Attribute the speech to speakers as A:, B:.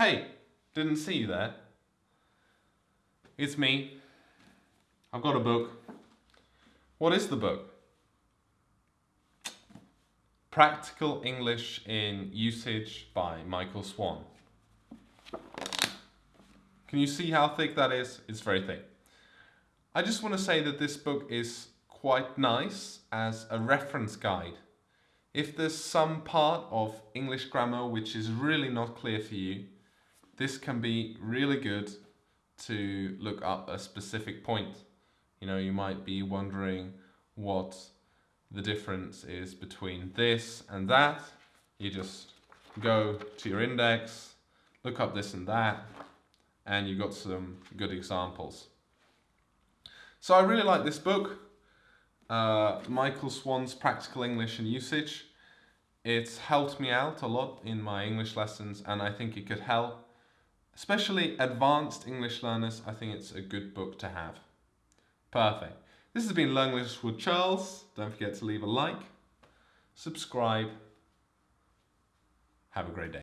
A: Hey, didn't see you there. It's me. I've got a book. What is the book? Practical English in Usage by Michael Swan. Can you see how thick that is? It's very thick. I just want to say that this book is quite nice as a reference guide. If there's some part of English grammar which is really not clear for you, this can be really good to look up a specific point. You know, you might be wondering what the difference is between this and that. You just go to your index, look up this and that, and you've got some good examples. So I really like this book, uh, Michael Swan's Practical English and Usage. It's helped me out a lot in my English lessons and I think it could help Especially advanced English learners, I think it's a good book to have. Perfect. This has been Learn English with Charles. Don't forget to leave a like, subscribe. Have a great day.